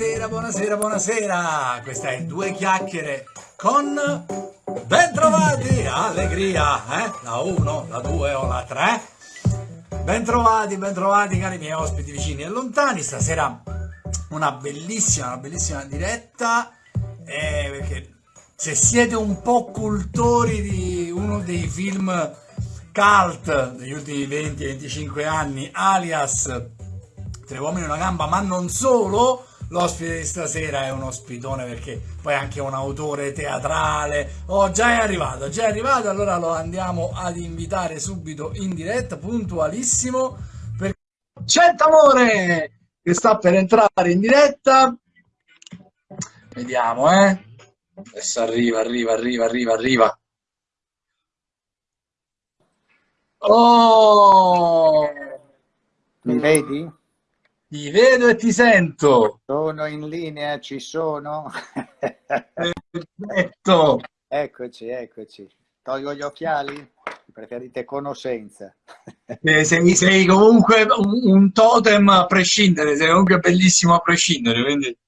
Buonasera, buonasera, buonasera. Questa è Due Chiacchiere con Bentrovati, allegria, eh? La 1, la 2 o la 3. Bentrovati, bentrovati cari miei ospiti vicini e lontani. Stasera una bellissima, una bellissima diretta. Eh, perché se siete un po' cultori di uno dei film cult degli ultimi 20-25 anni, alias Tre uomini e una gamba, ma non solo, l'ospite di stasera è un ospitone perché poi è anche un autore teatrale. Oh, già è arrivato, già è arrivato, allora lo andiamo ad invitare subito in diretta, puntualissimo. Per... Amore che sta per entrare in diretta. Vediamo, eh. Adesso arriva, arriva, arriva, arriva, arriva. Oh! Mi vedi? Ti vedo e ti sento. Sono in linea, ci sono. Perfetto. Eccoci, eccoci. Tolgo gli occhiali? Preferite conoscenza? Eh, sei, sei, comunque un, un, totem a prescindere, sei comunque bellissimo a prescindere, quindi...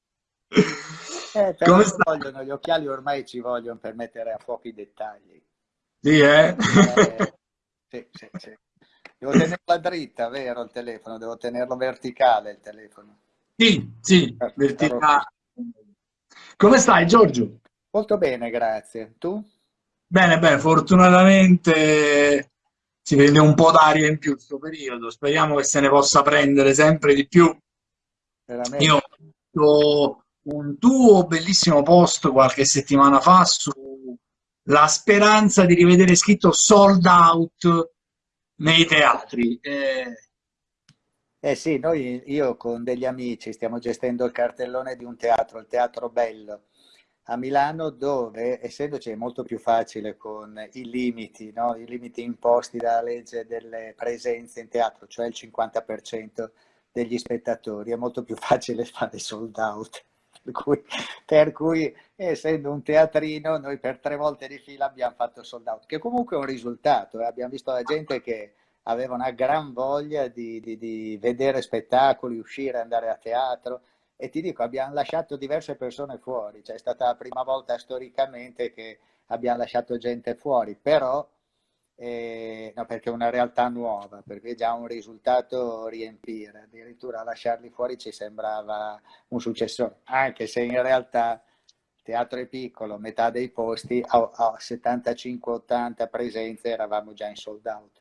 Eh, Come vogliono, gli occhiali ormai ci vogliono per mettere a fuoco i dettagli. Sì, eh? eh sì, sì, sì. Devo tenerla dritta, vero, il telefono? Devo tenerlo verticale, il telefono. Sì, sì, verticale. Come stai, Giorgio? Molto bene, grazie. Tu? Bene, bene, fortunatamente si vede un po' d'aria in più questo periodo. Speriamo che se ne possa prendere sempre di più. Veramente. Io ho un tuo bellissimo post qualche settimana fa sulla speranza di rivedere scritto sold out nei teatri. Eh... eh sì, noi, io con degli amici stiamo gestendo il cartellone di un teatro, il Teatro Bello, a Milano dove, essendoci molto più facile con i limiti, no? i limiti imposti dalla legge delle presenze in teatro, cioè il 50% degli spettatori, è molto più facile fare sold out. Per cui, per cui, essendo un teatrino noi per tre volte di fila abbiamo fatto sold out che comunque è un risultato eh? abbiamo visto la gente che aveva una gran voglia di, di, di, vedere spettacoli, uscire, andare a teatro e ti dico abbiamo lasciato diverse persone fuori cioè è stata la prima volta storicamente che abbiamo lasciato gente fuori però eh, no, perché è una realtà nuova, perché è già un risultato riempire, addirittura lasciarli fuori ci sembrava un successore, anche se in realtà il teatro è piccolo, metà dei posti, a, a 75-80 presenze eravamo già in sold out.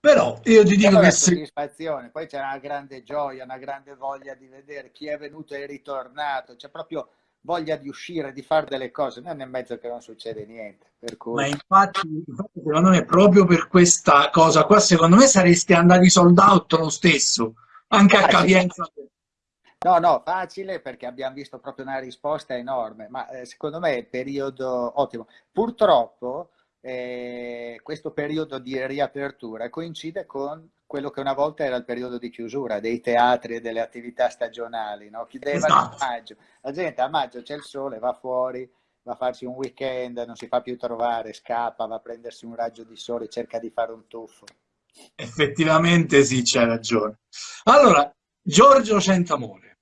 Però io ti dico che soddisfazione, poi c'è una grande gioia, una grande voglia di vedere chi è venuto e ritornato, c'è proprio voglia di uscire, di fare delle cose, non è mezzo che non succede niente. Cui... Ma infatti, secondo me, proprio per questa cosa qua, secondo me saresti andati sold out lo stesso, anche a capienza. No, no, facile perché abbiamo visto proprio una risposta enorme, ma eh, secondo me è periodo ottimo. Purtroppo eh, questo periodo di riapertura coincide con quello che una volta era il periodo di chiusura dei teatri e delle attività stagionali, no? chiudevano esatto. a maggio. La gente a maggio c'è il sole, va fuori, va a farsi un weekend, non si fa più trovare, scappa, va a prendersi un raggio di sole, cerca di fare un tuffo. Effettivamente sì, c'è ragione. Allora, Giorgio Centamore.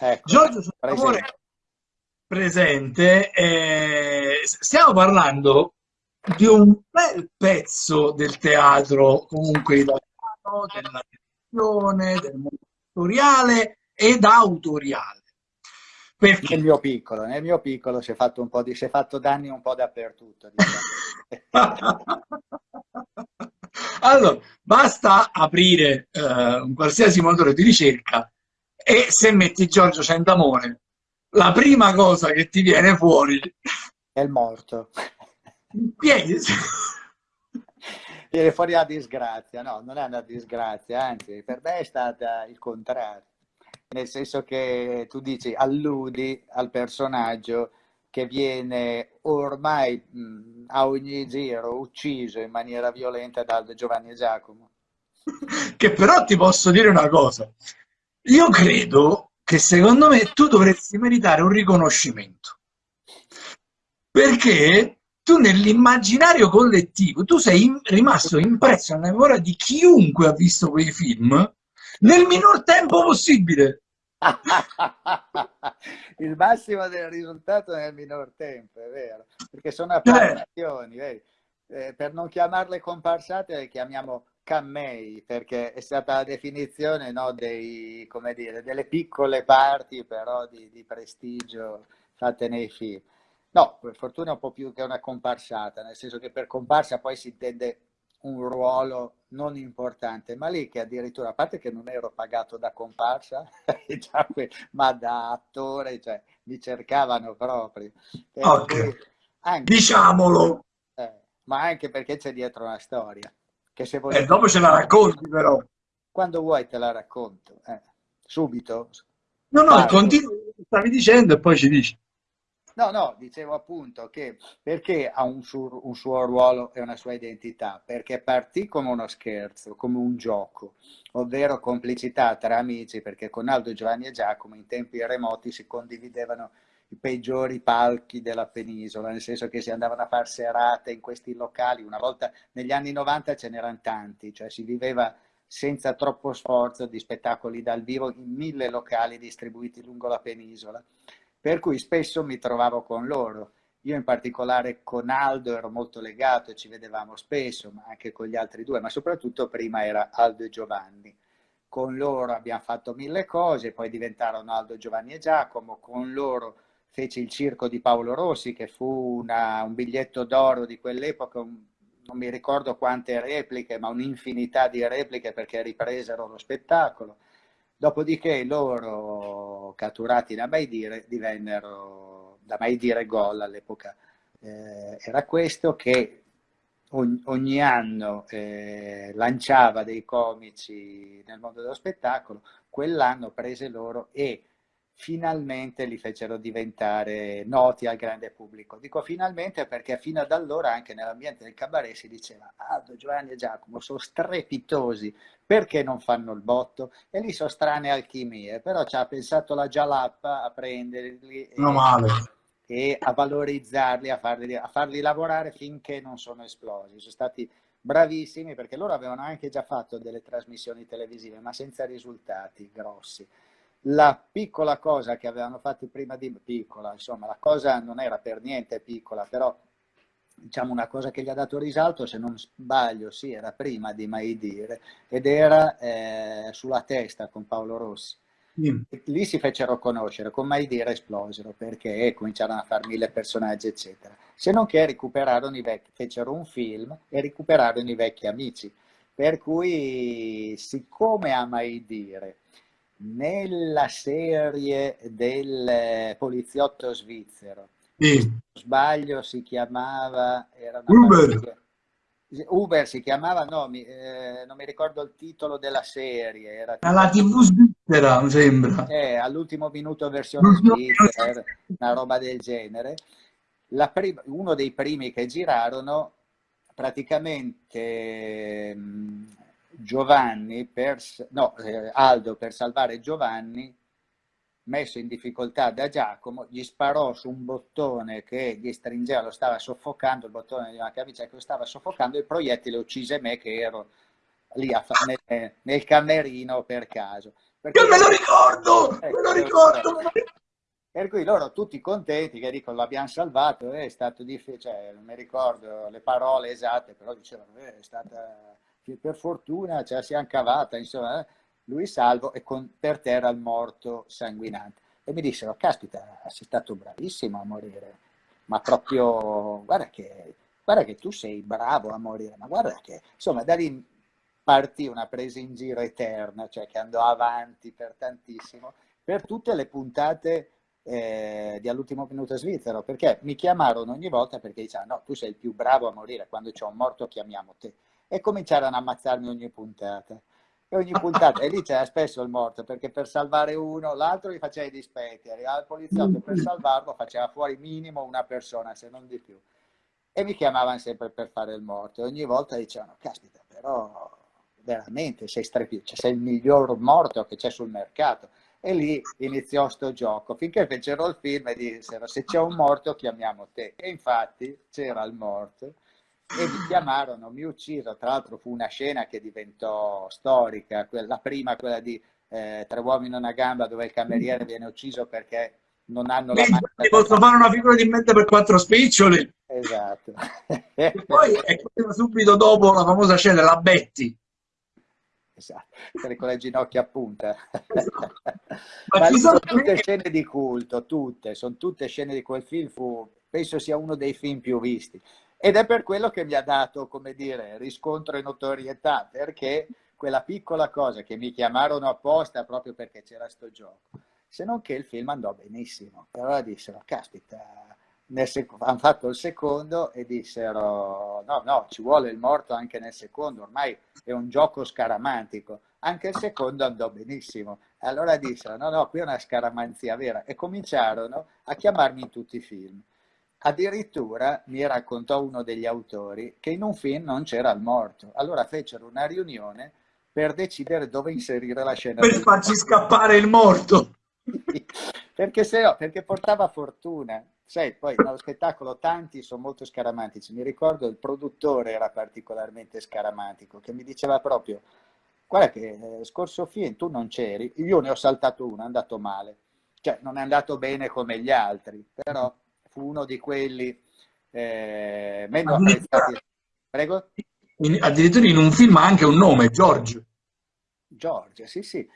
Ecco, Giorgio Centamore presente, presente eh, stiamo parlando di un bel pezzo del teatro comunque italiano della televisione, del mondo editoriale ed autoriale. Perché? Nel mio piccolo, nel mio piccolo si è fatto un po' di, si è fatto danni un po' dappertutto. Diciamo. allora, basta aprire eh, un qualsiasi motore di ricerca e se metti Giorgio Centamore, la prima cosa che ti viene fuori è il morto. Piedi viene fuori la disgrazia, no, non è una disgrazia, anzi per me è stata il contrario, nel senso che tu dici, alludi al personaggio che viene ormai mh, a ogni giro ucciso in maniera violenta da Giovanni Giacomo. Che però ti posso dire una cosa, io credo che secondo me tu dovresti meritare un riconoscimento, perché tu nell'immaginario collettivo, tu sei in, rimasto impresso nella memoria di chiunque ha visto quei film nel minor tempo possibile. il massimo del risultato nel minor tempo, è vero, perché sono apparizioni, eh, per non chiamarle comparsate le chiamiamo cammei, perché è stata la definizione no, dei, dire, delle piccole parti però di, di prestigio fatte nei film. No, per fortuna è un po' più che una comparsata, nel senso che per comparsa poi si intende un ruolo non importante, ma lì che addirittura, a parte che non ero pagato da comparsa, ma da attore, cioè mi cercavano proprio. Okay. Anche, Diciamolo! Eh, ma anche perché c'è dietro una storia. Che se vuoi... E eh, dopo ce la racconti però. Quando vuoi te la racconto. Eh, subito. No, no, continua, stavi dicendo e poi ci dici. No, no, dicevo appunto che perché ha un suo, un suo, ruolo e una sua identità? Perché partì come uno scherzo, come un gioco, ovvero complicità tra amici, perché con Aldo, Giovanni e Giacomo in tempi remoti si condividevano i peggiori palchi della penisola, nel senso che si andavano a fare serate in questi locali, una volta negli anni 90 ce n'erano tanti, cioè si viveva senza troppo sforzo di spettacoli dal vivo in mille locali distribuiti lungo la penisola per cui spesso mi trovavo con loro. Io in particolare con Aldo ero molto legato ci vedevamo spesso, ma anche con gli altri due, ma soprattutto prima era Aldo e Giovanni. Con loro abbiamo fatto mille cose, poi diventarono Aldo, Giovanni e Giacomo, con loro feci il circo di Paolo Rossi, che fu una, un biglietto d'oro di quell'epoca, non mi ricordo quante repliche, ma un'infinità di repliche perché ripresero lo spettacolo. Dopodiché loro, catturati da mai dire, divennero, da mai dire gol all'epoca, eh, era questo che ogni, ogni anno eh, lanciava dei comici nel mondo dello spettacolo, quell'anno prese loro e finalmente li fecero diventare noti al grande pubblico. Dico finalmente perché fino ad allora anche nell'ambiente del cabaret si diceva Aldo, Giovanni e Giacomo sono strepitosi, perché non fanno il botto? E lì sono strane alchimie, però ci ha pensato la Jalappa a prenderli e, e, a valorizzarli, a farli, a farli lavorare finché non sono esplosi. Sono stati bravissimi perché loro avevano anche già fatto delle trasmissioni televisive, ma senza risultati grossi la piccola cosa che avevano fatto prima di piccola, insomma la cosa non era per niente piccola, però diciamo una cosa che gli ha dato risalto, se non sbaglio, sì, era prima di mai dire, ed era eh, sulla testa con Paolo Rossi. Mm. Lì si fecero conoscere, con mai dire esplosero, perché cominciarono a fare mille personaggi, eccetera. Se non che recuperarono i vecchi, fecero un film e recuperarono i vecchi amici. Per cui, siccome a mai dire nella serie del poliziotto svizzero. Sì. sbaglio si chiamava... Era Uber. Uber si chiamava, no, mi, eh, non mi ricordo il titolo della serie. Era La TV svizzera, mi sembra. Eh, all'ultimo minuto versione svizzera, una roba del genere. uno dei primi che girarono, praticamente Giovanni per, no, eh, Aldo per salvare Giovanni, messo in difficoltà da Giacomo, gli sparò su un bottone che gli stringeva, lo stava soffocando, il bottone di una camicia che lo stava soffocando, e il proiettile uccise me che ero lì a, nel, nel, camerino per caso. Perché, Io me lo ricordo, eh, me lo ricordo. Per cui loro tutti contenti che dicono l'abbiamo salvato, è stato difficile, cioè, non mi ricordo le parole esatte, però dicevano eh, è stata che per fortuna ce la siamo cavata, insomma, eh? lui salvo e con, per terra il morto sanguinante. E mi dissero, caspita, sei stato bravissimo a morire, ma proprio, guarda che, guarda che tu sei bravo a morire, ma guarda che, insomma, da lì partì una presa in giro eterna, cioè che andò avanti per tantissimo, per tutte le puntate eh, di all'ultimo minuto svizzero, perché mi chiamarono ogni volta perché dicevano, no, tu sei il più bravo a morire, quando c'è un morto chiamiamo te e cominciarono a ammazzarmi ogni puntata. E ogni puntata, e lì c'era spesso il morto, perché per salvare uno, l'altro gli faceva i dispetti, arrivava il poliziotto per salvarlo, faceva fuori minimo una persona, se non di più. E mi chiamavano sempre per fare il morto, e ogni volta dicevano, caspita, però veramente sei strepitoso, cioè, sei il miglior morto che c'è sul mercato. E lì iniziò sto gioco, finché fecero il film e dissero, se c'è un morto chiamiamo te. E infatti c'era il morto e mi chiamarono, mi uccisero, tra l'altro fu una scena che diventò storica, la prima quella di eh, Tre uomini e una gamba dove il cameriere viene ucciso perché non hanno la mano. Posso fare una figura di mente per quattro spiccioli. Esatto. e poi è subito dopo la famosa scena, la Betty. Esatto, con le ginocchia a punta. Esatto. Ma, Ma ci sono tutte scene di culto, tutte, sono tutte scene di quel film, fu, penso sia uno dei film più visti. Ed è per quello che mi ha dato, come dire, riscontro e notorietà, perché quella piccola cosa che mi chiamarono apposta proprio perché c'era sto gioco, se non che il film andò benissimo. Allora dissero, caspita, hanno fatto il secondo e dissero no, no, ci vuole il morto anche nel secondo, ormai è un gioco scaramantico. Anche il secondo andò benissimo. E allora dissero no, no, qui è una scaramanzia vera. E cominciarono a chiamarmi in tutti i film. Addirittura mi raccontò uno degli autori che in un film non c'era il morto. Allora fecero una riunione per decidere dove inserire la scena. Per farci scappare il morto. perché se no, perché portava fortuna. Sai, poi nello spettacolo tanti sono molto scaramantici. Mi ricordo il produttore era particolarmente scaramantico, che mi diceva proprio, guarda che eh, scorso film tu non c'eri, io ne ho saltato uno, è andato male. Cioè, non è andato bene come gli altri, però fu uno di quelli eh, meno apprezzati. Prego? In, addirittura in un film ha anche un nome, George. George, sì, sì.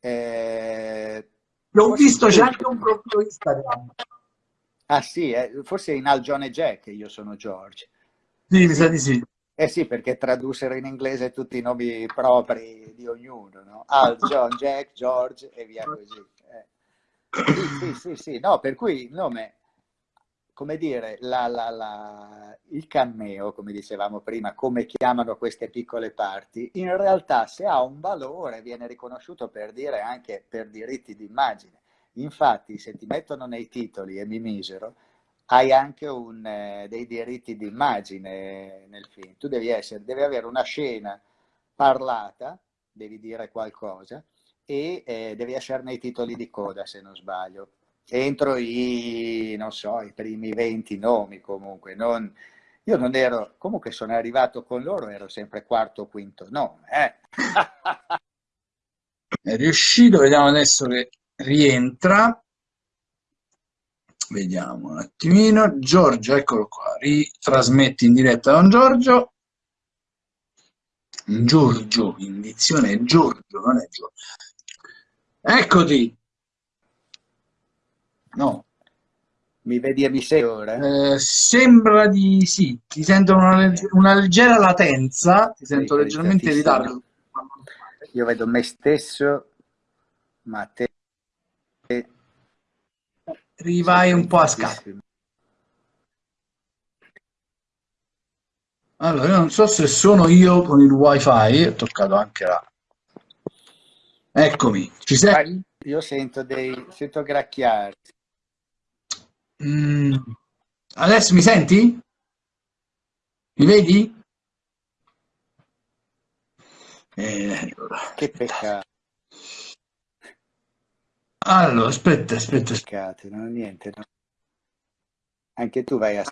Eh, L'ho visto, c'è anche un profilo Instagram. Ah sì, eh, forse in Al John e Jack io sono George. Sì, mi sa di sì. Eh sì, perché tradussero in inglese tutti i nomi propri di ognuno, no? Al, John, Jack, George e via così. Eh. Sì, sì, sì, sì, no, per cui il nome, come dire, la, la, la, il cameo, come dicevamo prima, come chiamano queste piccole parti, in realtà se ha un valore viene riconosciuto per dire anche per diritti d'immagine Infatti, se ti mettono nei titoli e mi misero, hai anche un, eh, dei diritti d'immagine nel film. Tu devi, essere, devi avere una scena parlata, devi dire qualcosa, e eh, devi essere nei titoli di coda, se non sbaglio. Entro i, non so, i primi 20 nomi comunque. Non, io non ero, comunque sono arrivato con loro, ero sempre quarto o quinto nome. Eh. È riuscito, vediamo adesso che rientra vediamo un attimino Giorgio eccolo qua ritrasmetti in diretta Don Giorgio Giorgio indizione Giorgio non è Giorgio eccoti no mi vedi e mi sei ora? Eh, sembra di sì, ti sento una, una leggera latenza, ti sento sì, leggermente in ritardo. Io vedo me stesso, ma te rivai un po' a scatto. Allora, io non so se sono io con il wifi, ho toccato anche la... Eccomi, ci sei? Io sento dei... sento gracchiare. Mm. Adesso mi senti? Mi vedi? Eh, allora, che peccato. Allora, aspetta, aspetta. Peccato, non niente. No. Anche tu vai a...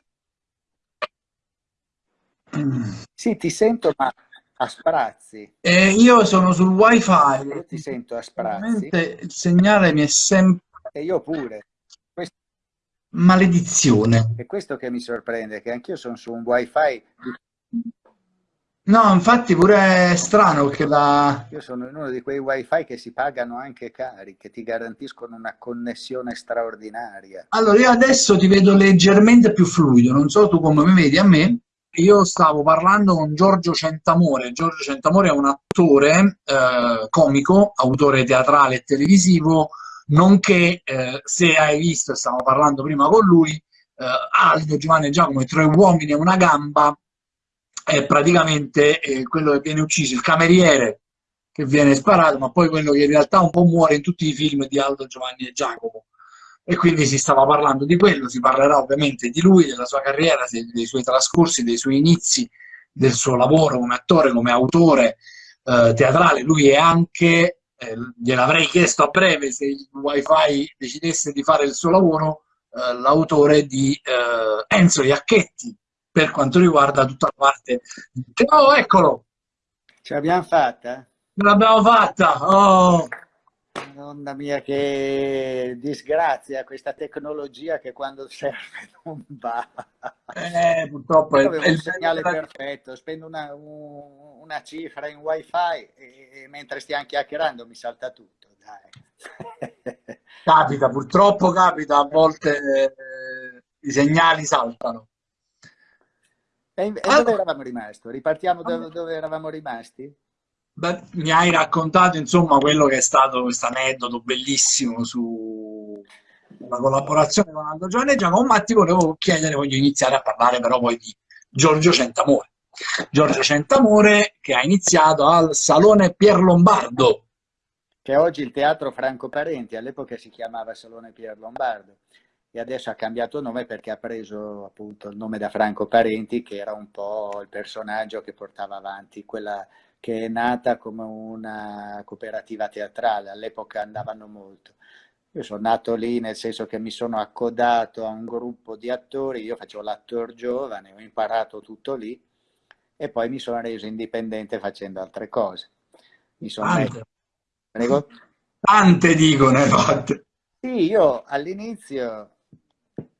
Mm. Sì, ti sento, ma a sprazzi. Eh, io sono sul wifi. Io ti sento a sprazzi. Il segnale mi è sempre... E io pure. Maledizione. È questo che mi sorprende, che anch'io sono su un wifi No, infatti pure è strano che la... Io sono in uno di quei wifi che si pagano anche cari, che ti garantiscono una connessione straordinaria. Allora, io adesso ti vedo leggermente più fluido, non so tu come mi vedi a me. Io stavo parlando con Giorgio Centamore. Giorgio Centamore è un attore eh, comico, autore teatrale e televisivo, nonché, eh, se hai visto, stavo parlando prima con lui, eh, Aldo, Giovanni e Giacomo, i tre uomini e una gamba, è praticamente eh, quello che viene ucciso, il cameriere che viene sparato, ma poi quello che in realtà un po' muore in tutti i film di Aldo, Giovanni e Giacomo. E quindi si stava parlando di quello, si parlerà ovviamente di lui, della sua carriera, dei suoi trascorsi, dei suoi inizi, del suo lavoro come attore, come autore eh, teatrale. Lui è anche, eh, gliel'avrei chiesto a breve se il wifi decidesse di fare il suo lavoro, eh, l'autore di eh, Enzo Iacchetti, per quanto riguarda tutta la parte... Oh, eccolo! Ce l'abbiamo fatta? Ce l'abbiamo fatta! Oh. Madonna mia, che disgrazia questa tecnologia che quando serve non va. Eh, purtroppo è, Io è un il segnale bello perfetto, spendo una, un- una cifra in wifi e, e mentre stiamo chiacchierando mi salta tutto, dai. Capita, purtroppo capita, a volte eh, i segnali saltano. E, e dove Allora, eravamo rimasti? Ripartiamo da dove eravamo rimasti? Beh, mi hai raccontato insomma quello che è stato questo aneddoto bellissimo sulla collaborazione con Aldo Giovaneggia. Con Matti volevo chiedere, voglio iniziare a parlare però poi di Giorgio Centamore. Giorgio Centamore che ha iniziato al Salone Pier Lombardo. Che oggi il Teatro Franco Parenti, all'epoca si chiamava Salone Pier Lombardo e adesso ha cambiato nome perché ha preso appunto il nome da Franco Parenti, che era un po' il personaggio che portava avanti quella che è nata come una cooperativa teatrale, all'epoca andavano molto. Io sono nato lì nel senso che mi sono accodato a un gruppo di attori, io facevo l'attore giovane, ho imparato tutto lì e poi mi sono reso indipendente facendo altre cose. Mi sono messo... Tante, Prego? tante dicono, hai fatte. Sì, io all'inizio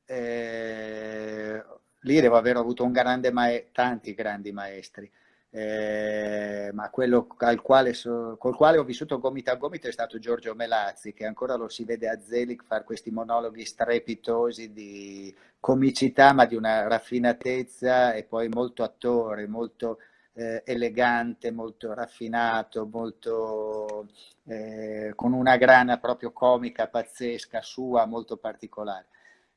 eh, lì devo aver avuto un grande tanti grandi maestri, eh, ma quello al quale col quale ho vissuto gomito a gomito è stato Giorgio Melazzi, che ancora lo si vede a Zelig fare questi monologhi strepitosi di comicità, ma di una raffinatezza e poi molto attore, molto eh, elegante, molto raffinato, molto eh, con una grana proprio comica pazzesca sua, molto particolare.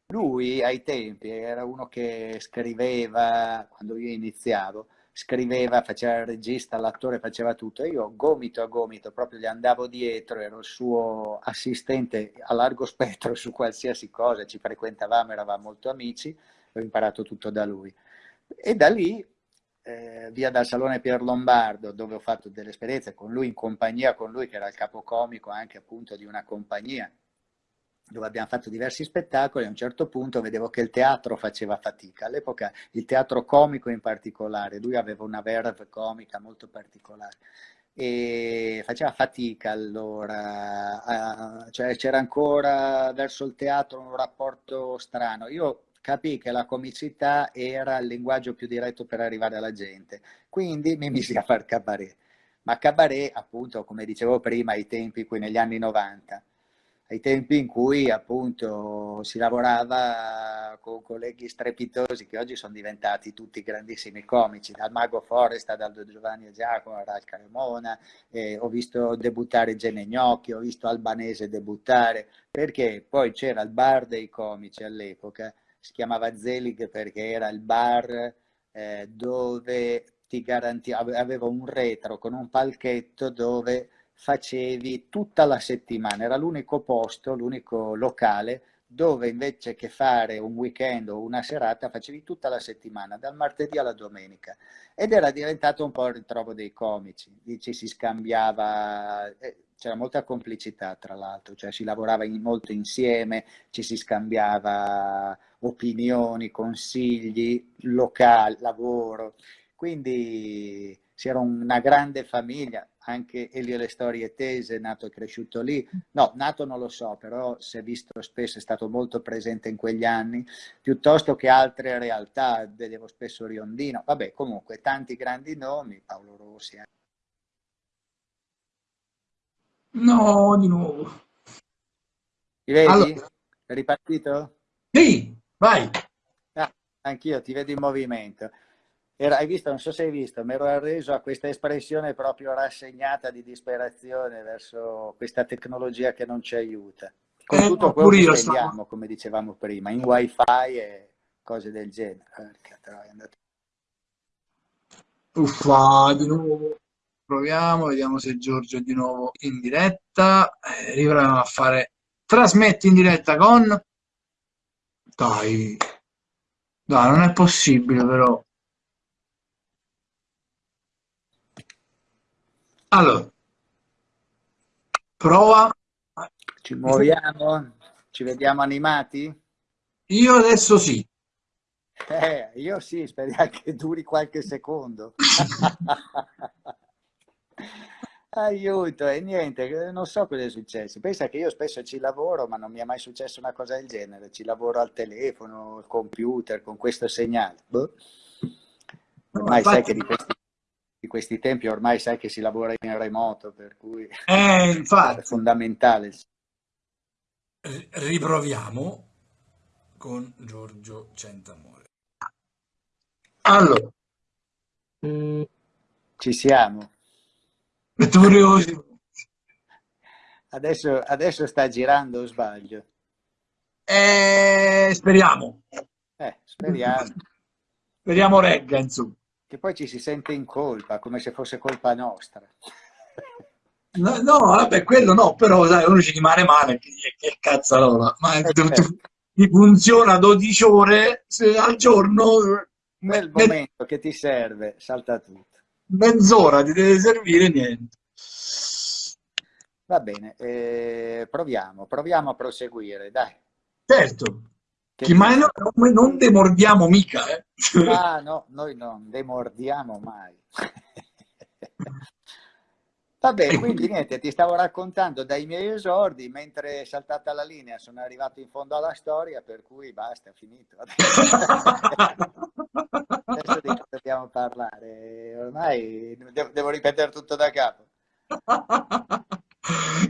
Lui ai tempi era uno che scriveva, quando io iniziavo, scriveva, faceva il regista, l'attore, faceva tutto. E io gomito a gomito proprio gli andavo dietro, ero il suo assistente a largo spettro su qualsiasi cosa, ci frequentavamo, eravamo molto amici, ho imparato tutto da lui. E da lì, eh, via dal Salone Pier Lombardo, dove ho fatto delle esperienze con lui, in compagnia con lui, che era il capocomico anche appunto di una compagnia, dove abbiamo fatto diversi spettacoli, a un certo punto vedevo che il teatro faceva fatica. All'epoca il teatro comico in particolare, lui aveva una verve comica molto particolare e faceva fatica allora, cioè c'era ancora verso il teatro un rapporto strano. Io capii che la comicità era il linguaggio più diretto per arrivare alla gente, quindi mi misi a far cabaret. Ma cabaret, appunto, come dicevo prima, ai tempi, qui negli anni 90, ai tempi in cui appunto si lavorava con colleghi strepitosi che oggi sono diventati tutti grandissimi comici, dal Mago Foresta, dal Giovanni e Giacomo, a Ral Cremona, eh, ho visto debuttare Gene Gnocchi, ho visto Albanese debuttare, perché poi c'era il bar dei comici all'epoca, si chiamava Zelig perché era il bar eh, dove ti garantiva, aveva un retro con un palchetto dove facevi tutta la settimana, era l'unico posto, l'unico locale dove invece che fare un weekend o una serata facevi tutta la settimana, dal martedì alla domenica. Ed era diventato un po' il ritrovo dei comici, ci si scambiava, eh, c'era molta complicità tra l'altro, cioè si lavorava in, molto insieme, ci si scambiava opinioni, consigli, locali, lavoro. Quindi si era una grande famiglia, anche Elio Le Storie Tese, nato e cresciuto lì. No, nato non lo so, però si è visto spesso, è stato molto presente in quegli anni, piuttosto che altre realtà, vedevo spesso Riondino. Vabbè, comunque, tanti grandi nomi, Paolo Rossi. eh. No, di nuovo. Ti vedi? Allora, È ripartito? sì, vai. Ah, anch'io ti vedo in movimento. Era, hai visto, non so se hai visto, mi ero arreso a questa espressione proprio rassegnata di disperazione verso questa tecnologia che non ci aiuta. Con Eh, tutto quello che stavo... come dicevamo prima, in wifi e cose del genere. Andato. Uffa, di nuovo. Proviamo, vediamo se Giorgio è di nuovo in diretta. Eh, riproviamo a fare... Trasmetti in diretta con... Dai, dai, non è possibile però. Allora, prova. Ci muoviamo? Ci vediamo animati? Io adesso sì. Eh, io sì, speriamo che duri qualche secondo. Aiuto, e niente, non so cosa è successo. Pensa che io spesso ci lavoro, ma non mi è mai successo una cosa del genere. Ci lavoro al telefono, al computer, con questo segnale. Boh. Ormai sai che di questi, questi, tempi ormai sai che si lavora in remoto, per cui eh, infatti. è fondamentale. Riproviamo con Giorgio Centamore. Allora. Ci siamo. Adesso, adesso sta girando o sbaglio? Eh, speriamo. Eh, speriamo. Speriamo regga, insomma. Che poi ci si sente in colpa, come se fosse colpa nostra. No, no vabbè, quello no, però sai, uno ci rimane male, che, che cazzarola. Ma eh, certo. ti funziona 12 ore al giorno. Nel momento che ti serve, salta tutto mezz'ora ti deve servire niente. Va bene, eh, proviamo, proviamo a proseguire, dai. Certo, che ma no, noi non demordiamo mica. Eh. Ah no, noi non demordiamo mai. Vabbè, quindi niente, ti stavo raccontando dai miei esordi, mentre è saltata la linea sono arrivato in fondo alla storia, per cui basta, finito. Adesso di cosa dobbiamo parlare? Ormai devo, devo ripetere tutto da capo.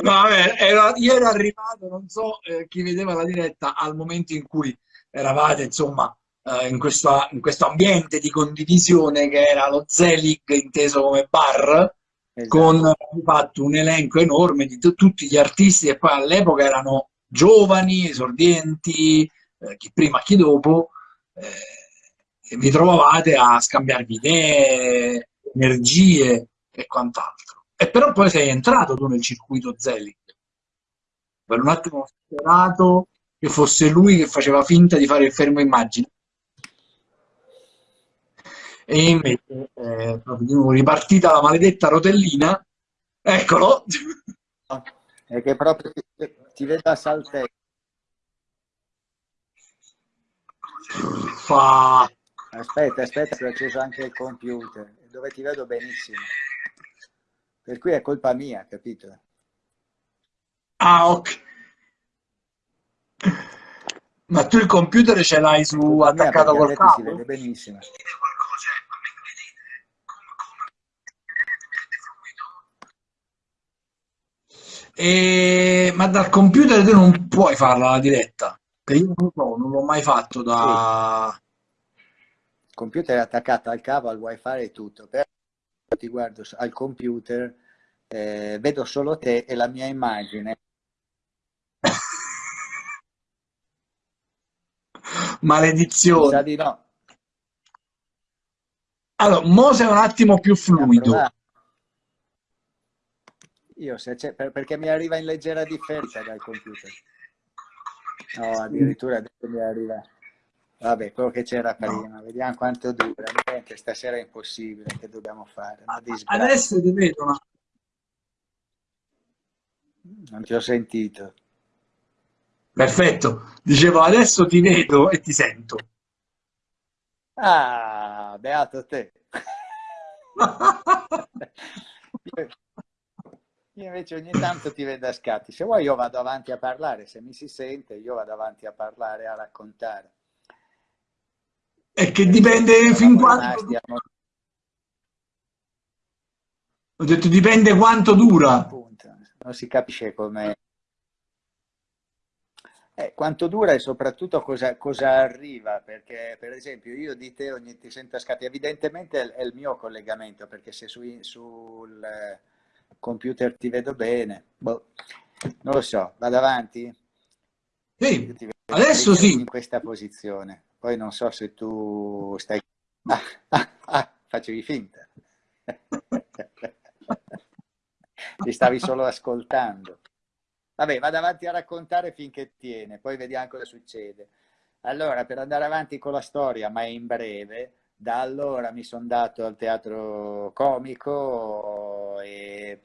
No, vabbè, ero, io ero arrivato, non so eh, chi vedeva la diretta, al momento in cui eravate, insomma, eh, in, questo, in, questo, ambiente di condivisione che era lo Zelig inteso come bar, esatto. con fatto un elenco enorme di tutti gli artisti che poi all'epoca erano giovani, esordienti, eh, chi prima, chi dopo, eh, vi trovavate a scambiarvi idee, energie e quant'altro. E però poi sei entrato tu nel circuito Zelig. Per un attimo ho sperato che fosse lui che faceva finta di fare il fermo immagine. E invece è proprio ripartita la maledetta rotellina. Eccolo! È che proprio ti, ti vedo a saltare. Fa Aspetta, aspetta, si è acceso anche il computer, dove ti vedo benissimo. Per cui è colpa mia, capito? Ah, ok. Ma tu il computer ce l'hai su colpa attaccato col cavo? Si vede benissimo. E... Ma dal computer tu non puoi farla la diretta? Che io non so, non l'ho mai fatto da... Sì computer è attaccato al cavo, al wifi e tutto, però ti guardo al computer, eh, vedo solo te e la mia immagine. Maledizione. Sa di no. Allora, Mose è un attimo più fluido. Io se c'è, per, perché mi arriva in leggera differenza dal computer. No, addirittura adesso mi arriva. Vabbè, quello che c'era prima, no. vediamo quanto dura. Niente, stasera è impossibile, che dobbiamo fare? Adesso ti vedo una... Non ti ho sentito. Perfetto, dicevo adesso ti vedo e ti sento. Ah, beato te. io, invece ogni tanto ti vedo a scatti. Se vuoi io vado avanti a parlare, se mi si sente io vado avanti a parlare, a raccontare. È che dipende fin quando... Ho detto dipende quanto dura. Appunto, non si capisce come... Eh, quanto dura e soprattutto cosa, cosa, arriva, perché per esempio io di te ogni ti sento scatti, evidentemente è, è, il mio collegamento, perché se su, sul computer ti vedo bene, boh, non lo so, vado avanti? Sì, adesso sì. In questa posizione. Poi non so se tu stai... Ah, ah, ah, facevi finta. Ti stavi solo ascoltando. Vabbè, vado avanti a raccontare finché tiene, poi vediamo cosa succede. Allora, per andare avanti con la storia, ma in breve, da allora mi sono dato al teatro comico e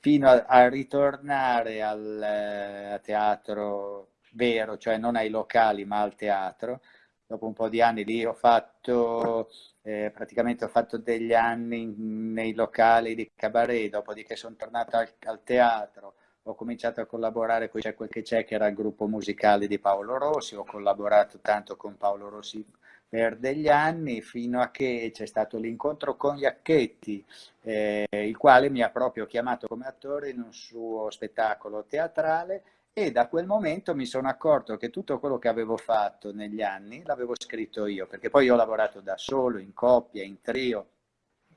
fino a, a ritornare al, eh, teatro vero, cioè non ai locali ma al teatro, dopo un po' di anni lì ho fatto, eh, praticamente ho fatto degli anni nei locali di cabaret, dopodiché sono tornato al, al teatro, ho cominciato a collaborare con C'è quel che c'è, che era il gruppo musicale di Paolo Rossi, ho collaborato tanto con Paolo Rossi per degli anni, fino a che c'è stato l'incontro con Iacchetti, eh, il quale mi ha proprio chiamato come attore in un suo spettacolo teatrale e da quel momento mi sono accorto che tutto quello che avevo fatto negli anni l'avevo scritto io, perché poi ho lavorato da solo, in coppia, in trio,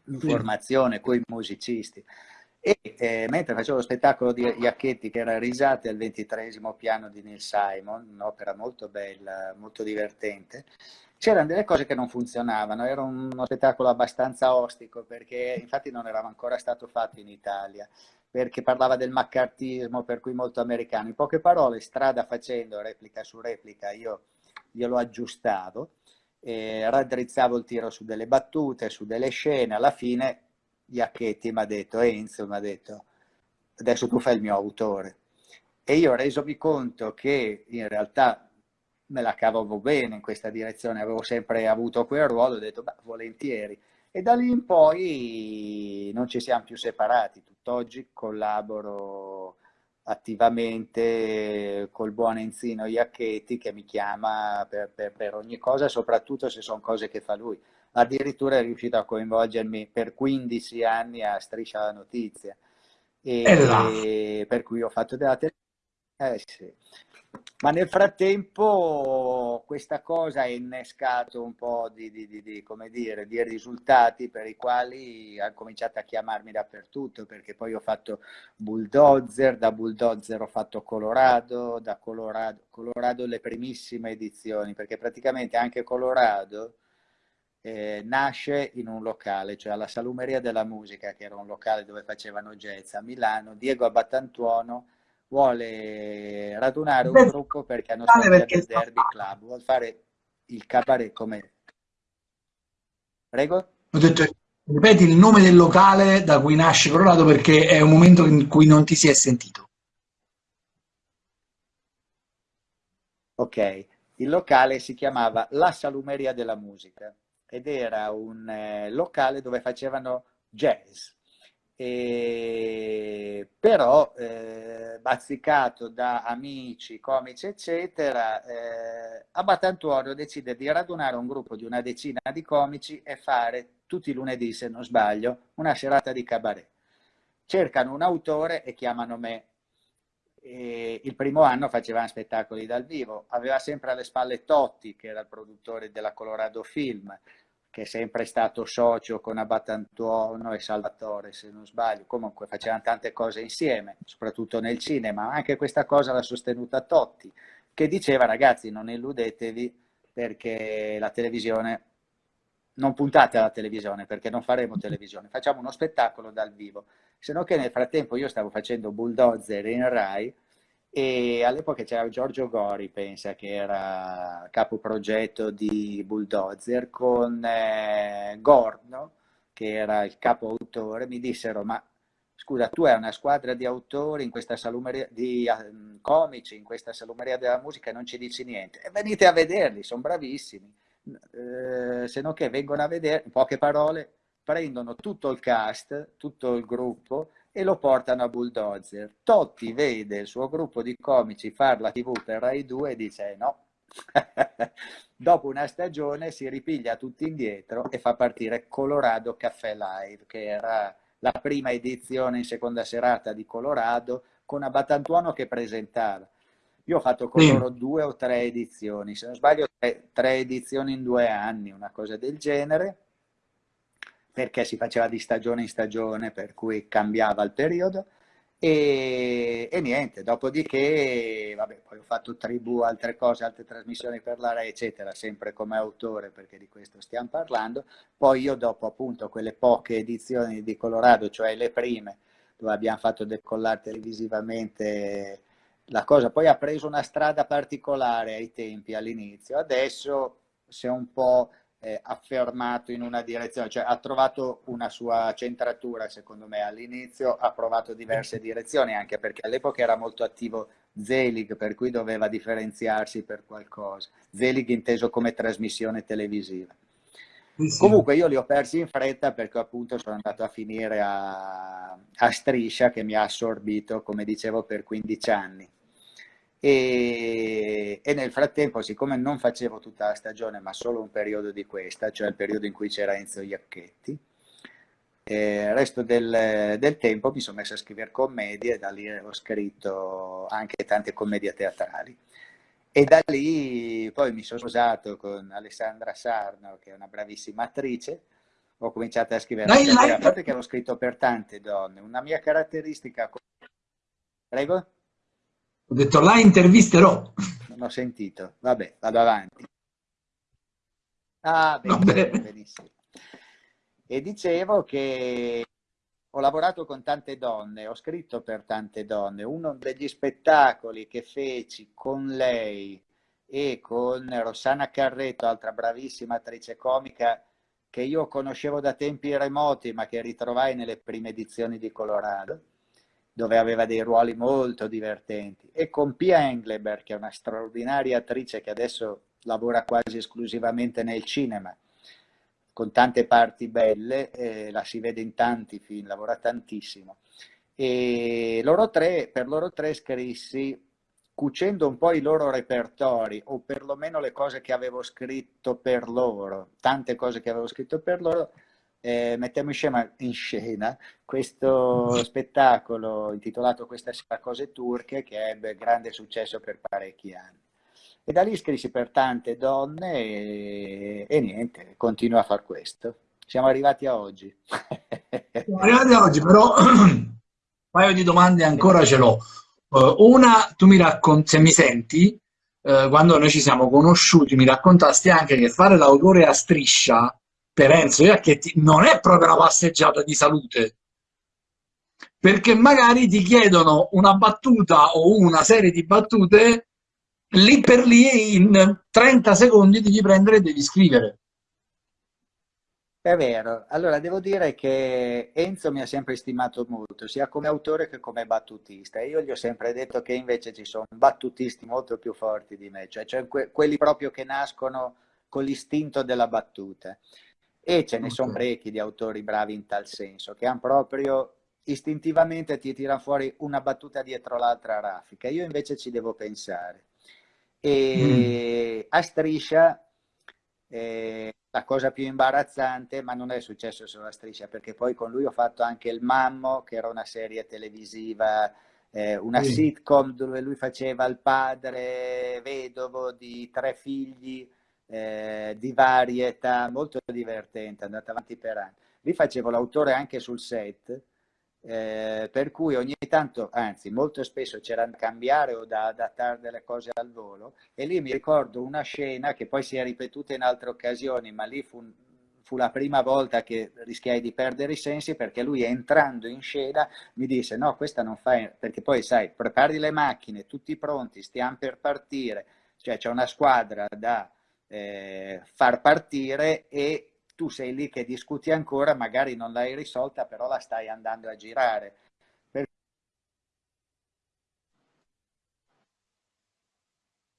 in formazione con i musicisti. E eh, mentre facevo lo spettacolo di Iacchetti, che era Risate al ventitresimo piano di Neil Simon, un'opera molto bella, molto divertente, c'erano delle cose che non funzionavano, era uno spettacolo abbastanza ostico, perché infatti non era ancora stato fatto in Italia, perché parlava del maccartismo, per cui molto americano. In poche parole, strada facendo, replica su replica, io glielo aggiustavo, eh, raddrizzavo il tiro su delle battute, su delle scene, alla fine Iacchetti mi ha detto, Enzo mi ha detto, adesso tu fai il mio autore. E io ho resomi conto che in realtà me la cavavo bene in questa direzione, avevo sempre avuto quel ruolo, ho detto, beh, volentieri. E da lì in poi non ci siamo più separati, tutt'oggi collaboro attivamente col buon Enzino Iacchetti che mi chiama per, per, per ogni cosa, soprattutto se sono cose che fa lui addirittura è riuscito a coinvolgermi per 15 anni a Striscia la Notizia. E, e per cui ho fatto della televisione. Eh, sì. Ma nel frattempo questa cosa ha innescato un po' di, di, di, dire, di risultati per i quali ha cominciato a chiamarmi dappertutto, perché poi ho fatto Bulldozer, da Bulldozer ho fatto Colorado, da Colorado, Colorado le primissime edizioni, perché praticamente anche Colorado eh, nasce in un locale, cioè alla Salumeria della Musica, che era un locale dove facevano jazz a Milano, Diego Abbattantuono vuole radunare un gruppo perché hanno scoppiato il Derby Club, vuole fare il cabaret come... Prego? Ho detto, ripeti il nome del locale da cui nasce Colorado perché è un momento in cui non ti si è sentito. Ok, il locale si chiamava La Salumeria della Musica ed era un eh, locale dove facevano jazz. E, però eh, bazzicato da amici, comici eccetera, eh, Abbatantuorio decide di radunare un gruppo di una decina di comici e fare tutti i lunedì, se non sbaglio, una serata di cabaret. Cercano un autore e chiamano me. E il primo anno facevano spettacoli dal vivo, aveva sempre alle spalle Totti, che era il produttore della Colorado Film, che è sempre stato socio con Abbatantuono e Salvatore, se non sbaglio, comunque facevano tante cose insieme, soprattutto nel cinema, anche questa cosa l'ha sostenuta Totti, che diceva ragazzi non illudetevi perché la televisione, non puntate alla televisione perché non faremo televisione, facciamo uno spettacolo dal vivo, se no che nel frattempo io stavo facendo Bulldozer in Rai, e all'epoca c'era Giorgio Gori, pensa, che era capo progetto di Bulldozer, con eh, Gorno, che era il capo autore, mi dissero, ma scusa, tu hai una squadra di autori in questa salumeria, di um, comici in questa salumeria della musica e non ci dici niente. E venite a vederli, sono bravissimi. Eh, se no che vengono a vedere, in poche parole, prendono tutto il cast, tutto il gruppo, e lo portano a Bulldozer. Totti vede il suo gruppo di comici fare la tv per Rai 2 e dice no. Dopo una stagione si ripiglia tutti indietro e fa partire Colorado Caffè Live, che era la prima edizione in seconda serata di Colorado, con Abatantuono che presentava. Io ho fatto con loro due o tre edizioni, se non sbaglio tre, tre edizioni in due anni, una cosa del genere perché si faceva di stagione in stagione, per cui cambiava il periodo. E, e, niente, dopodiché, vabbè, poi ho fatto tribù, altre cose, altre trasmissioni per la Rai, eccetera, sempre come autore, perché di questo stiamo parlando. Poi io dopo appunto quelle poche edizioni di Colorado, cioè le prime, dove abbiamo fatto decollare televisivamente la cosa, poi ha preso una strada particolare ai tempi, all'inizio. Adesso si è un po' eh, affermato in una direzione, cioè ha trovato una sua centratura secondo me all'inizio, ha provato diverse direzioni anche perché all'epoca era molto attivo Zelig, per cui doveva differenziarsi per qualcosa. Zelig inteso come trasmissione televisiva. Sì. Comunque io li ho persi in fretta perché appunto sono andato a finire a, a Striscia che mi ha assorbito, come dicevo, per 15 anni. E, e, nel frattempo, siccome non facevo tutta la stagione, ma solo un periodo di questa, cioè il periodo in cui c'era Enzo Iacchetti, eh, il resto del, del, tempo mi sono messo a scrivere commedie e da lì ho scritto anche tante commedie teatrali. E da lì poi mi sono sposato con Alessandra Sarno, che è una bravissima attrice, ho cominciato a scrivere, a parte che avevo scritto per tante donne, una mia caratteristica... Prego? Ho detto la intervisterò. Non ho sentito, vabbè, vado avanti. Ah, benissimo, benissimo. E dicevo che ho lavorato con tante donne, ho scritto per tante donne. Uno degli spettacoli che feci con lei e con Rossana Carretto, altra bravissima attrice comica, che io conoscevo da tempi remoti, ma che ritrovai nelle prime edizioni di Colorado, dove aveva dei ruoli molto divertenti. E con Pia Engleberg, che è una straordinaria attrice che adesso lavora quasi esclusivamente nel cinema, con tante parti belle, eh, la si vede in tanti film, lavora tantissimo. E loro tre, per loro tre scrissi, cucendo un po' i loro repertori, o perlomeno le cose che avevo scritto per loro, tante cose che avevo scritto per loro, eh, mettiamo in scena, in scena, questo spettacolo intitolato Queste cose turche che ebbe grande successo per parecchi anni. E da lì scrissi per tante donne e, e niente, continuo a far questo. Siamo arrivati a oggi. Siamo arrivati a oggi, però un paio di domande ancora ce l'ho. Uh, una, tu mi racconti, se mi senti, uh, quando noi ci siamo conosciuti, mi raccontasti anche che fare l'autore a striscia per Enzo Iacchetti non è proprio una passeggiata di salute perché magari ti chiedono una battuta o una serie di battute lì per lì in 30 secondi devi prendere e devi scrivere. È vero, allora devo dire che Enzo mi ha sempre stimato molto, sia come autore che come battutista. E io gli ho sempre detto che invece ci sono battutisti molto più forti di me, cioè, cioè que quelli proprio che nascono con l'istinto della battuta. E ce ne okay. sono parecchi di autori bravi in tal senso, che hanno proprio istintivamente ti tirano fuori una battuta dietro l'altra raffica. Io invece ci devo pensare. E mm. a striscia eh, la cosa più imbarazzante, ma non è successo solo a striscia, perché poi con lui ho fatto anche il Mammo, che era una serie televisiva, eh, una sì. sitcom dove lui faceva il padre vedovo di tre figli eh, di varie età, molto divertente, è andato avanti per anni. Lì facevo l'autore anche sul set, eh, per cui ogni tanto, anzi molto spesso c'era da cambiare o da adattare delle cose al volo e lì mi ricordo una scena che poi si è ripetuta in altre occasioni, ma lì fu, fu la prima volta che rischiai di perdere i sensi perché lui entrando in scena mi disse no questa non fai, perché poi sai, prepari le macchine, tutti pronti, stiamo per partire, cioè c'è una squadra da eh, far partire e tu sei lì che discuti ancora, magari non l'hai risolta, però la stai andando a girare. Per...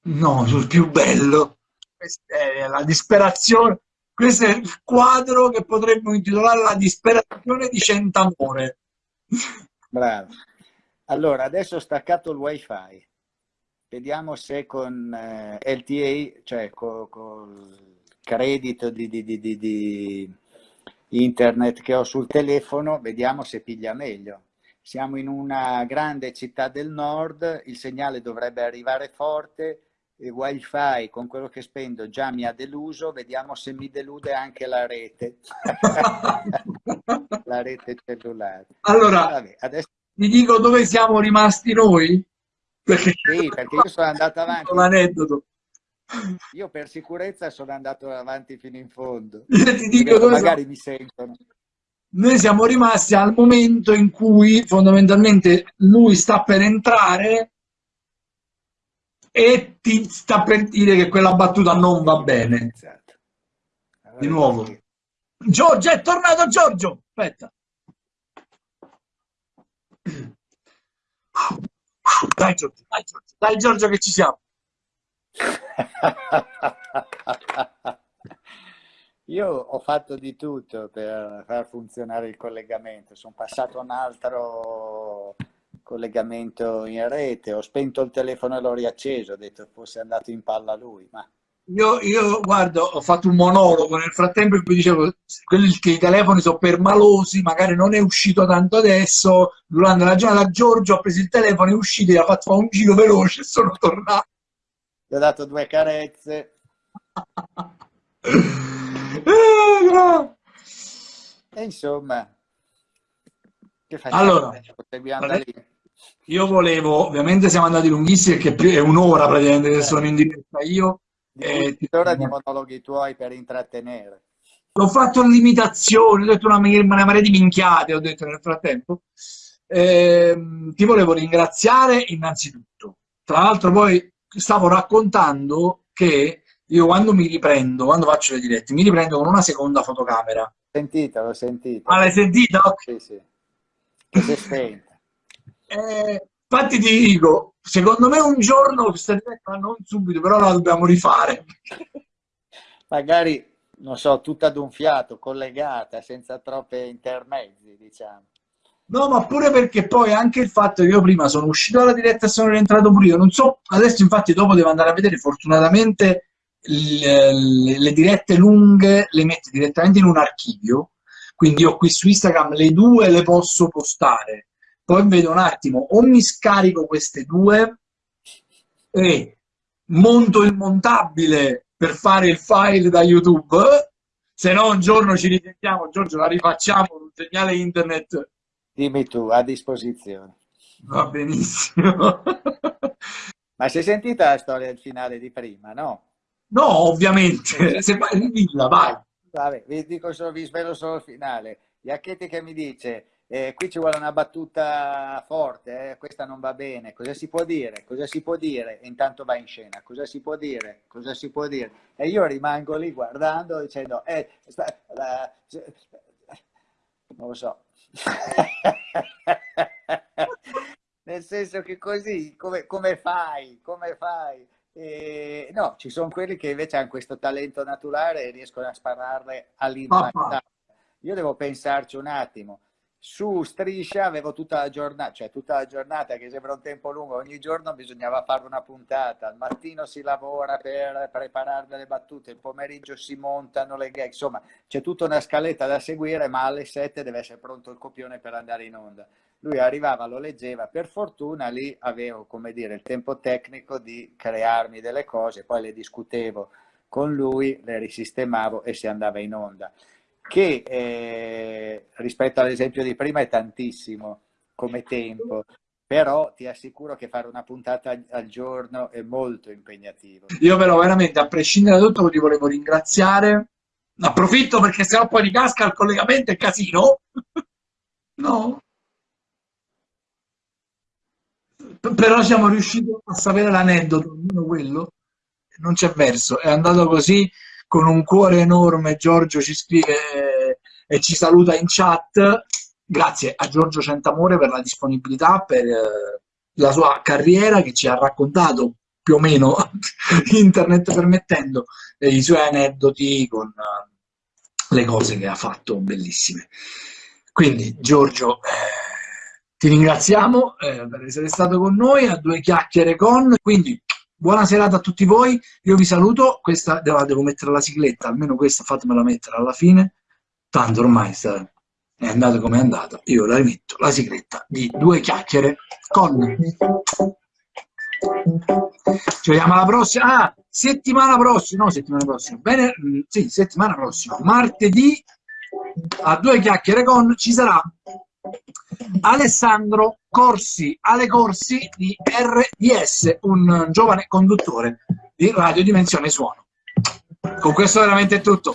No, sul più bello. Questa è la disperazione. Questo è il quadro che potremmo intitolare La disperazione di Centamore. Bravo. Allora, adesso ho staccato il wifi. Vediamo se con eh, LTA, cioè con, con credito di, di, di, di, internet che ho sul telefono, vediamo se piglia meglio. Siamo in una grande città del nord, il segnale dovrebbe arrivare forte, il wifi con quello che spendo già mi ha deluso, vediamo se mi delude anche la rete, la rete cellulare. Allora, Vabbè, adesso... ti dico dove siamo rimasti noi? Perché... Sì, perché io sono andato avanti. Un aneddoto. Io per sicurezza sono andato avanti fino in fondo. Io ti dico dove magari mi sentono. Noi siamo rimasti al momento in cui fondamentalmente lui sta per entrare e ti sta per dire che quella battuta non va bene. Esatto. Di nuovo. Giorgio, è tornato Giorgio! Aspetta. Dai Giorgio, dai Giorgio, dai Giorgio che ci siamo. Io ho fatto di tutto per far funzionare il collegamento, sono passato un altro collegamento in rete, ho spento il telefono e l'ho riacceso, ho detto fosse andato in palla lui, ma... Io, io guardo, ho fatto un monologo nel frattempo in cui dicevo quelli che i telefoni sono permalosi, magari non è uscito tanto adesso, durante la giornata Giorgio ha preso il telefono, è uscito e ha fatto un giro veloce e sono tornato. Gli ho dato due carezze. e insomma, che facciamo? Allora, io volevo, ovviamente siamo andati lunghissimi perché è un'ora praticamente che sono in diretta io. Di ora di monologhi tuoi per intrattenere. Ho fatto limitazioni, ho detto una, una marea di minchiate, ho detto nel frattempo. Eh, ti volevo ringraziare innanzitutto. Tra l'altro poi stavo raccontando che io quando mi riprendo, quando faccio le dirette, mi riprendo con una seconda fotocamera. Sentita, l'ho sentita. Ah, l'hai sentita? Sì, sì. Che si spenta. Eh, infatti ti dico, secondo me un giorno diretta non subito, però la dobbiamo rifare. Magari, non so, tutta ad un fiato, collegata, senza troppe intermezzi, diciamo. No, ma pure perché poi anche il fatto che io prima sono uscito dalla diretta e sono rientrato pure io, non so, adesso infatti dopo devo andare a vedere, fortunatamente le, le dirette lunghe le metto direttamente in un archivio, quindi io qui su Instagram le due le posso postare, poi vedo un attimo, o mi scarico queste due e monto il montabile per fare il file da YouTube, se no un giorno ci risentiamo, Giorgio la rifacciamo, un segnale internet Dimmi tu, a disposizione. Va benissimo. Ma si è sentita la storia del finale di prima, no? No, ovviamente. Se vai, dilla, vai. Vabbè, vi, dico solo, vi svelo solo il finale. Iacchetti che mi dice, eh, qui ci vuole una battuta forte, eh, questa non va bene, cosa si può dire? Cosa si può dire? E intanto va in scena, cosa si può dire? Cosa si può dire? E io rimango lì guardando dicendo, eh, sta, la, non lo so, Nel senso che così, come, come fai? Come fai? E, no, ci sono quelli che invece hanno questo talento naturale e riescono a spararle all'interno. Io devo pensarci un attimo su Striscia avevo tutta la giornata, cioè tutta la giornata che sembra un tempo lungo, ogni giorno bisognava fare una puntata, al mattino si lavora per preparare delle battute, il pomeriggio si montano le gag, insomma c'è tutta una scaletta da seguire, ma alle 7 deve essere pronto il copione per andare in onda. Lui arrivava, lo leggeva, per fortuna lì avevo, come dire, il tempo tecnico di crearmi delle cose, poi le discutevo con lui, le risistemavo e si andava in onda che eh, rispetto all'esempio di prima è tantissimo come tempo, però ti assicuro che fare una puntata al giorno è molto impegnativo. Io però veramente, a prescindere da tutto, ti volevo ringraziare. Approfitto perché sennò poi ricasca il collegamento e casino. no? Però siamo riusciti a sapere l'aneddoto, almeno quello. Non c'è verso, è andato così con un cuore enorme Giorgio ci scrive e ci saluta in chat. Grazie a Giorgio Centamore per la disponibilità, per eh, la sua carriera che ci ha raccontato più o meno, internet permettendo, i suoi aneddoti con uh, le cose che ha fatto bellissime. Quindi Giorgio, eh, ti ringraziamo eh, per essere stato con noi a due chiacchiere con, quindi Buona serata a tutti voi, io vi saluto, questa devo, devo mettere la sigletta, almeno questa fatemela mettere alla fine, tanto ormai sta, è andato come è andato, io la rimetto, la sigletta di due chiacchiere con... Ci vediamo alla prossima, ah, settimana prossima, no settimana prossima, bene, mm, sì, settimana prossima, martedì a due chiacchiere con ci sarà Alessandro Corsi, Ale Corsi di RDS, un giovane conduttore di Radio Dimensione Suono. Con questo veramente è tutto.